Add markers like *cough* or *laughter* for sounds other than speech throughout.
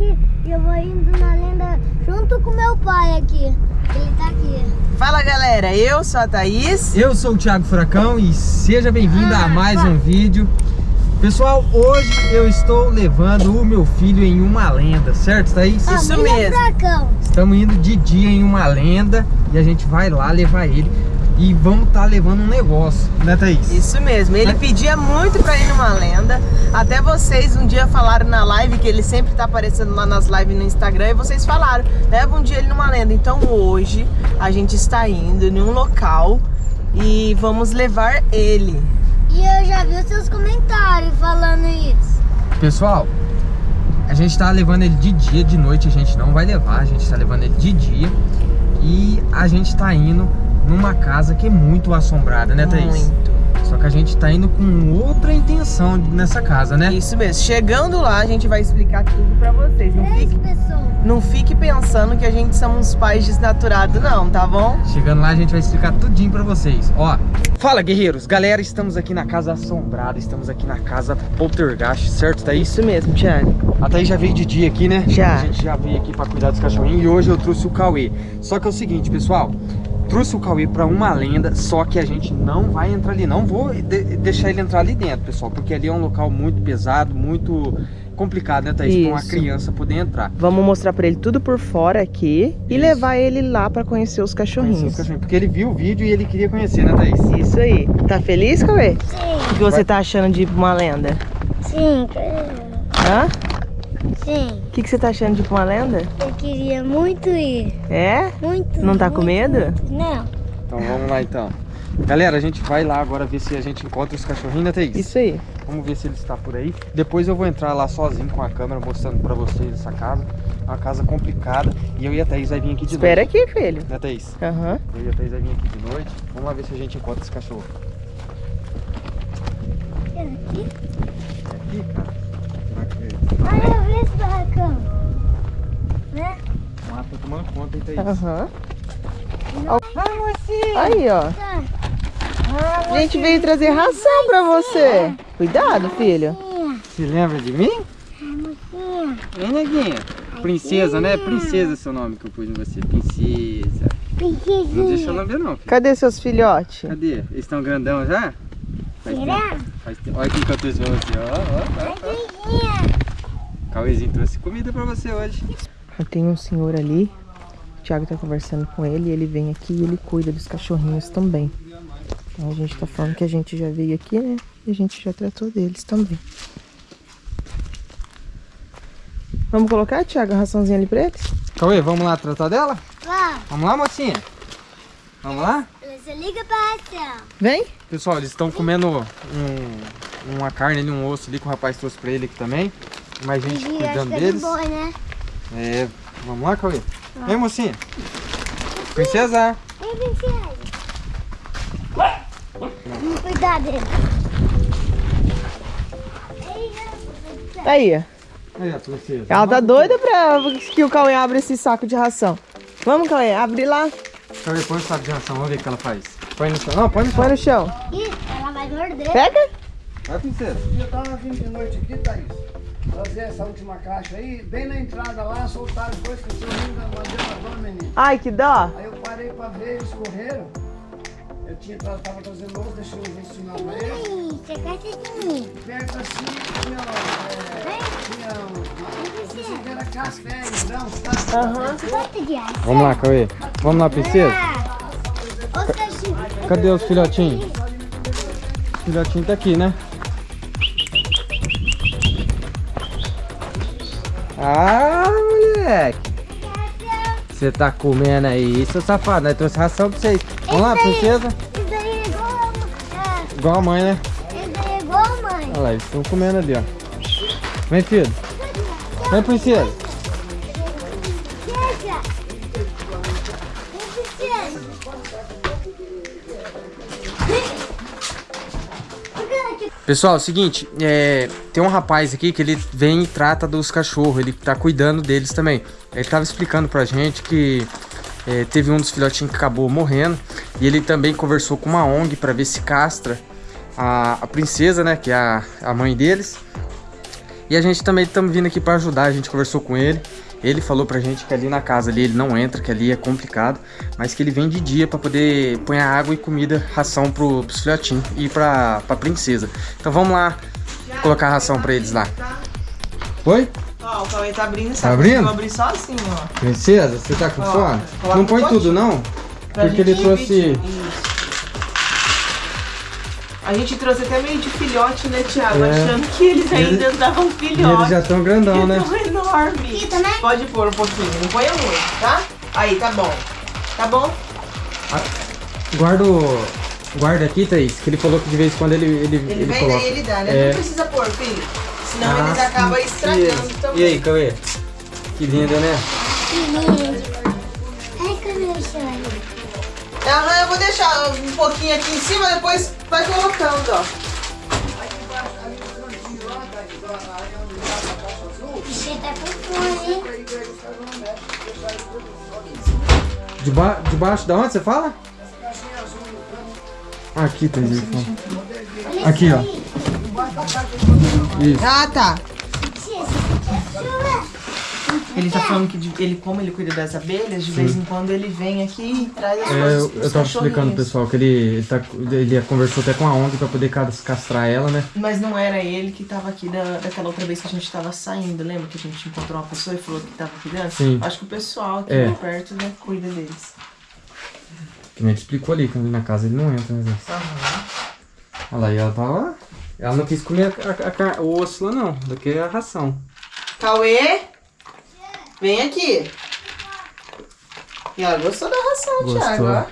aqui e eu vou indo na lenda junto com meu pai aqui. Ele tá aqui. Fala galera, eu sou a Thaís. Eu sou o Thiago Furacão e seja bem-vindo Ah, a mais tá. um vídeo. Pessoal, hoje eu estou levando o meu filho em uma lenda, certo, Thaís? Isso mesmo. Furacão. Estamos indo de dia em uma lenda e a gente vai lá levar ele e vamos estar levando um negócio, né, Thaís? Isso mesmo, ele pedia muito pra ir numa lenda. Até vocês um dia falaram na live que ele sempre tá aparecendo lá nas lives no Instagram e vocês falaram, leva um dia ele numa lenda. Então hoje a gente está indo em um local e vamos levar ele. E eu já vi os seus comentários falando isso. Pessoal, a gente tá levando ele de dia, de noite a gente não vai levar, a gente tá levando ele de dia e a gente tá indo numa casa que é muito assombrada, né, Thaís? Muito. Só que a gente tá indo com outra intenção nessa casa, né? Isso mesmo. Chegando lá a gente vai explicar tudo pra vocês. Não Três fique, pessoas. não fique pensando que a gente somos pais desnaturados não, tá bom? Chegando lá a gente vai explicar tudinho pra vocês, ó. Fala, guerreiros! Galera, estamos aqui na casa assombrada, estamos aqui na casa Poltergeist, certo, Thaís? Isso mesmo, Thiago. A Thaís já veio de dia aqui, né? Já. A gente já veio aqui pra cuidar dos cachorrinhos e hoje eu trouxe o Cauê. Só que é o seguinte, pessoal. Trouxe o Cauê pra uma lenda, só que a gente não vai entrar ali. Não vou de- deixar ele entrar ali dentro, pessoal. Porque ali é um local muito pesado, muito complicado, né, Thaís? Pra uma criança poder entrar. Vamos mostrar pra ele tudo por fora aqui e Isso. levar ele lá pra conhecer os Conhecer os cachorrinhos. cachorrinhos, Porque ele viu o vídeo e ele queria conhecer, né, Thaís? Isso aí. Tá feliz, Cauê? Sim, O que você tá achando de ir pra uma lenda? sim. Hã? Sim. O que, que você tá achando de ir pra uma lenda? Eu queria muito ir. É? Muito. Não tá muito, com medo? muito. Não. Então vamos lá, então. Galera, a gente vai lá agora ver se a gente encontra os cachorrinhos, né, Thaís? Isso aí. Vamos ver se ele está por aí. Depois eu vou entrar lá sozinho com a câmera mostrando pra vocês essa casa. É uma casa complicada. E eu e a Thaís vai vir aqui de Espera noite. aqui, filho. Né, Thaís? Aham. Eu e a Thaís vai vir aqui de noite. Vamos lá ver se a gente encontra esse cachorro. Aqui? É aqui, cara? Tomando conta, hein, Thaís? Aham. Ai, mocinha. Aí, ó. A gente veio trazer ração pra você. Cuidado, filho. Se lembra de mim? Ai, mocinha. Hein, neguinha? Princesa, né? Princesa é seu nome que eu pus em você. Princesa. Não deixa eu Princesinha. lamber não, filho. Cadê seus filhotes? Cadê? Eles estão grandão já? Faz Será? tempo. Faz tempo. Olha aqui que eu trouxe pra você, ó, ó, ó. Princesinha. Cauêzinho trouxe comida pra você hoje. Tem um senhor ali. O Thiago tá conversando com ele. Ele vem aqui e ele cuida dos cachorrinhos também. Então a gente tá falando que a gente já veio aqui, né? E a gente já tratou deles também. Vamos colocar, Thiago, a raçãozinha ali pra eles? Cauê, vamos lá tratar dela? Vá. Vamos lá, mocinha? Vamos lá? Você liga pra ação. Vem. Pessoal, eles estão comendo um- uma carne ali, um osso ali que o rapaz trouxe pra ele aqui também. Mais gente cuidando é de deles. boi, né? É, vamos lá, Cauê? Vem, mocinha. Princesa. Vem, princesa. Dele. Tá aí. Aí, a princesa. Ela tá doida pra que o Cauê abra esse saco de ração. Vamos, Cauê, abre lá. Cauê, põe o saco de ração, vamos ver o que ela faz. Põe no chão. Não, põe no chão. Põe no chão. Ih, ela vai morder. Pega. Vai, princesa. Eu tava vindo de noite aqui, Thaís. Trazer essa última caixa aí, bem na entrada lá, soltaram dois cachorrinhos da madeira menino. Ai, que dó. Aí eu parei pra ver, eles correram. Eu tinha, tava trazendo louça, deixei o intestinal pra eles. Você gosta de mim. Perto assim, tinha, é, tinha um, era café, grão, sabe? Aham. Ação? Vamos lá, Cauê. Vamos lá, princesa. Ah, Os cachorros. Cadê os filhotinhos? O filhotinho tá aqui, né? Ah, moleque. Você tá comendo aí, seu safado. Nós trouxe ração pra vocês. Vamos lá, princesa. Isso daí é igual a é, Igual a mãe, né? Isso daí é igual a mãe. Olha lá, eles estão comendo ali, ó. Vem, filho. Vem, princesa. Pessoal, é o seguinte, é, tem um rapaz aqui que ele vem e trata dos cachorros, ele tá cuidando deles também. Ele tava explicando pra gente que é, teve um dos filhotinhos que acabou morrendo e ele também conversou com uma ONG pra ver se castra a, a princesa, né, que é a, a mãe deles. E a gente também estamos vindo aqui para ajudar, a gente conversou com ele. Ele falou pra gente que ali na casa ali ele não entra, que ali é complicado, mas que ele vem de dia pra poder pôr água e comida, ração pro, pros filhotinhos e pra, pra princesa. Então vamos lá colocar a ração pra eles lá. Oi? Ó, o Cauê tá abrindo, Tá sabe? abrindo? Eu vou abrir sozinho, ó. Princesa, você tá com Ó, fome? Não põe tudo não? Pra Porque ele trouxe... Isso. A gente trouxe até meio de filhote, né, Thiago? É. Achando que eles ainda Eles- andavam filhote. eles já estão grandão, né? Eles *laughs* tão enormes. Aqui também? Pode pôr um pouquinho, não ponha muito, tá? Aí, tá bom. Tá bom? Guarda o... Guarda aqui, Thaís, que ele falou que de vez em quando ele, ele, Ele, ele vem coloca. daí, ele dá, né? É. Não precisa pôr, filho. Senão Ah, eles sim. acabam estragando E- também. E aí, Cauê? Que linda, né? Que lindo. Ai, cadê o choro? Aham, eu vou deixar um pouquinho aqui em cima, depois vai colocando, ó. Deba debaixo da onde você fala? Caixinha azul no canto, Ah, Aqui. Olha Aqui, ó. de Isso. Ah, tá. Tia, você quer chuva? Ele tá falando que de- ele, como ele cuida das abelhas, de vez em quando ele vem aqui e traz as É, coisas eu, tava explicando, pessoal, que ele, ele, tá, ele conversou até com a ONG pra poder cas- castrar ela, né? Mas não era ele que tava aqui da, daquela outra vez que a gente tava saindo, lembra? Que a gente encontrou uma pessoa e falou que tava cuidando? Sim. Acho que o pessoal aqui É. perto, né, cuida deles. Que nem a gente explicou ali, ali na casa ele não entra, né? Aham. Olha lá, e ela tava. Ela não quis comer a- a car- o osso lá, não. Daqui é a ração. Cauê? Vem aqui. E ela gostou da ração, Gostou. Thiago, ó.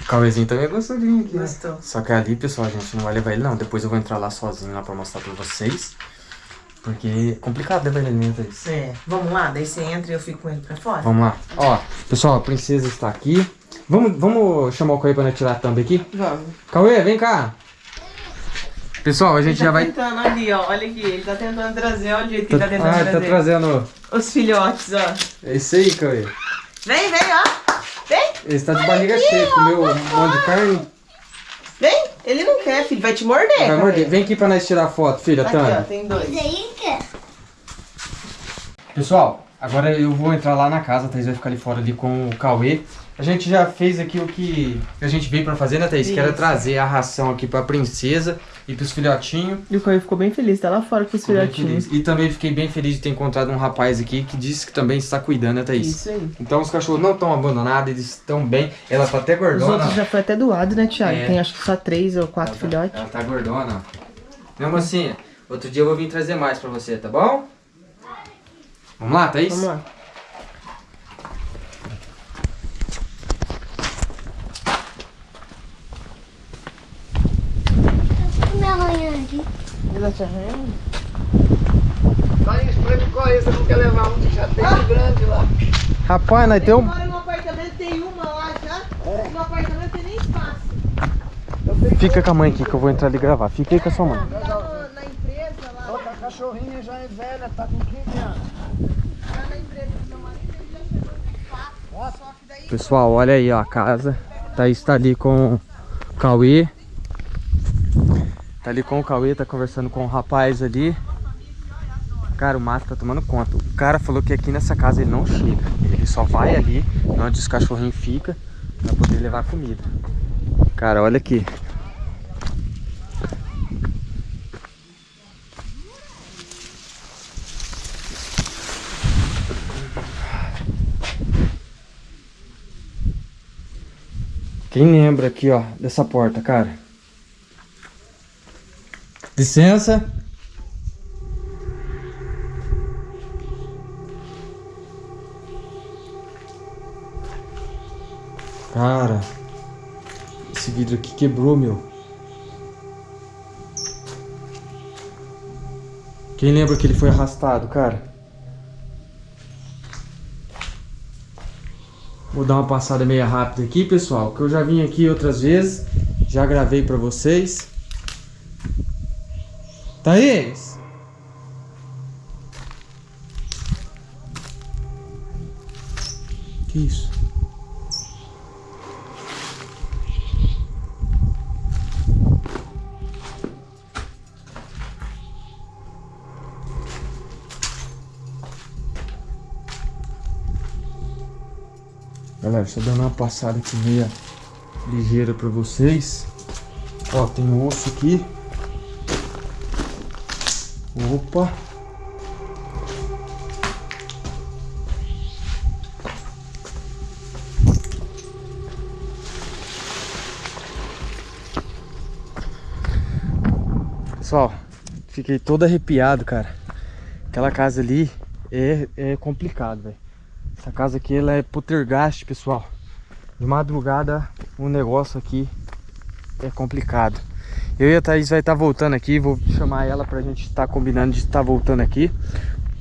O Cauêzinho também gostou de aqui, né? Gostou. Só que ali, pessoal, a gente não vai levar ele, não. Depois eu vou entrar lá sozinho lá pra mostrar pra vocês. Porque é complicado levar ele ali, né, Thaís? É, vamos lá, daí você entra e eu fico com ele pra fora. Vamos lá. Ó, pessoal, a princesa está aqui. Vamos, vamos chamar o Cauê pra nós tirar a thumb aqui? Vamos. Cauê, vem cá. Pessoal, a gente Ele tá já vai... tentando ali, ó. Olha aqui, ele tá tentando trazer, olha o jeito que ele tá tentando ah, ele tá trazer. trazendo... Os filhotes, ó. É isso aí, Cauê. Vem, vem, ó. Vem, Ele está de barriga cheia, comeu um monte de carne. vem. Ele não quer, filho. Vai te morder. Vai Cauê. morder. Vem aqui pra nós tirar a foto, filha, Aqui, ó, Tânia. tem dois. Isso aí, quer? Pessoal, agora eu vou entrar lá na casa, a Thaís vai ficar ali fora ali com o Cauê. A gente já fez aqui o que a gente veio pra fazer, né, Thaís? Que era Isso. trazer a ração aqui pra princesa e pros filhotinhos. E o Cauê ficou bem feliz, tá lá fora com os bem filhotinhos. E também fiquei bem feliz de ter encontrado um rapaz aqui que disse que também está cuidando, né, Thaís? Isso aí. Então os cachorros não estão abandonados, eles estão bem. Ela tá até Os gordona. outros já foi até doado, né, Thiago? É. Tem acho que só três ou quatro ela tá, filhotes. Ela tá gordona, ó. Meu mocinha, outro dia eu vou vir trazer mais pra você, tá bom? Vamos lá, Thaís? Vamos lá. Tá é esse? Você não quer levar um que já tem de grande lá. Rapaz, nós temos... apartamento, tem uma lá já. No apartamento tem nem espaço. Fica com a mãe aqui que eu vou entrar ali gravar. Fica aí com a sua mãe. Tá no- na empresa lá. Outra cachorrinha já é velha, tá com 15 anos. Tá na empresa do meu marido, ele já chegou no espaço. Só que daí Pessoal, olha aí ó, a casa. Thaís tá ali com o Cauê. Tá ali com o Cauê, tá conversando com o rapaz ali. Cara, o mato tá tomando conta. O cara falou que aqui nessa casa ele não chega. Ele só vai ali, onde os cachorrinhos ficam, pra poder levar comida. Cara, olha aqui. Quem lembra aqui, ó, dessa porta, cara? Licença. Cara, esse vidro aqui quebrou, meu. Quem lembra que ele foi arrastado, cara? Vou dar uma passada meio rápida aqui, pessoal, que eu já vim aqui outras vezes, já gravei pra vocês. Thaís! Que isso? Galera, só dando uma passada aqui meia ligeira para vocês. Ó, tem um osso aqui. Opa. Pessoal, fiquei todo arrepiado, cara. Aquela casa ali é, é complicado, velho. Essa casa aqui, ela é poltergeist, pessoal. De madrugada, o negócio aqui é complicado. Eu e a Thaís vai estar voltando aqui, vou chamar ela pra gente estar combinando de estar voltando aqui.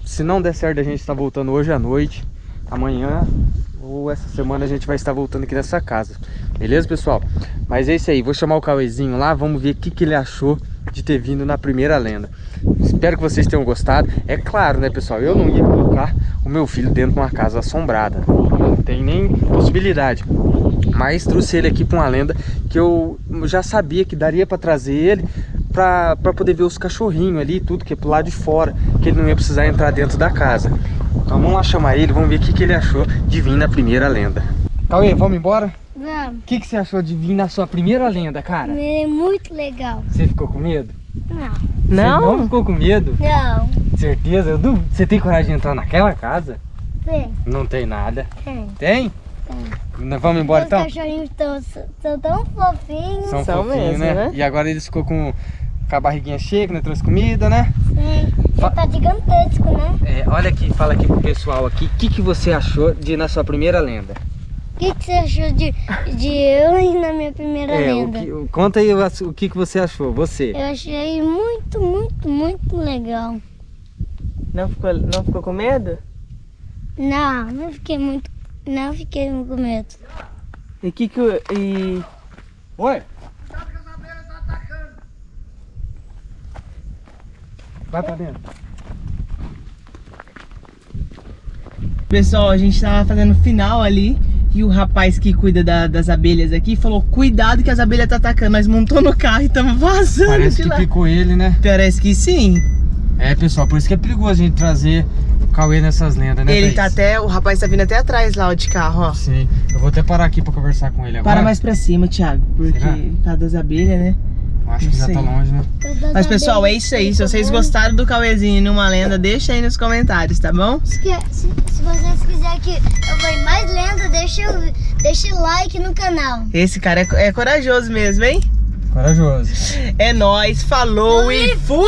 Se não der certo, a gente está voltando hoje à noite, amanhã ou essa semana a gente vai estar voltando aqui nessa casa. Beleza, pessoal? Mas é isso aí, vou chamar o Cauêzinho lá, vamos ver o que, que ele achou de ter vindo na primeira lenda. Espero que vocês tenham gostado. É claro, né, pessoal? Eu não ia colocar o meu filho dentro de uma casa assombrada. Não tem nem possibilidade. Mas trouxe ele aqui para uma lenda que eu já sabia que daria para trazer ele para poder ver os cachorrinhos ali, tudo que é pro lado de fora, que ele não ia precisar entrar dentro da casa. Então vamos lá chamar ele, vamos ver o que, que ele achou de vir na primeira lenda. Cauê, vamos embora? Vamos. O que, que você achou de vir na sua primeira lenda, cara? É muito legal. Você ficou com medo? Não. Você não ficou com medo? Não. Certeza? Eu duvido. Você tem coragem de entrar naquela casa? Vem. Não tem nada. Tem. Tem? Tem. Nós vamos embora Os então? cachorrinhos estão são tão fofinhos. São, São fofinhos, mesmo, né? né? E agora eles ficou com, com a barriguinha cheia, que nós trouxe comida, né? Sim. Ele tá gigantesco, né? É, olha aqui, fala aqui pro pessoal aqui. O que, que você achou de ir na sua primeira lenda? O que, que você achou de, de eu ir na minha primeira É, o lenda? que, o- conta aí o, o que, que você achou, você. Eu achei muito, muito, muito legal. Não ficou, não ficou com medo? Não, não fiquei muito. Não fiquei com medo. E que que o- e Oi? Vai pra dentro. Pessoal, a gente tava fazendo final ali e o rapaz que cuida da- das abelhas aqui falou: Cuidado que as abelhas tá atacando. Nós montou no carro e tamo *laughs* vazando Parece de que lá. picou ele, né? Parece que sim. É, pessoal, por isso que é perigoso a gente trazer o Cauê nessas lendas, né, Ele tá Thaís? até. O rapaz tá vindo até atrás lá ó, de carro, ó. Sim. Eu vou até parar aqui pra conversar com ele agora. Para mais pra cima, Thiago. Porque Será? causa das abelhas, né? Eu Acho não que já tá longe, né? Mas pessoal, é isso aí. Se vocês gostaram do Cauêzinho numa lenda, deixa aí nos comentários, tá bom? Se, se- se vocês quiserem que eu vou em mais lenda, deixa, o- deixa o like no canal. Esse cara é, é corajoso mesmo, hein? Corajoso. É nóis, falou e fui!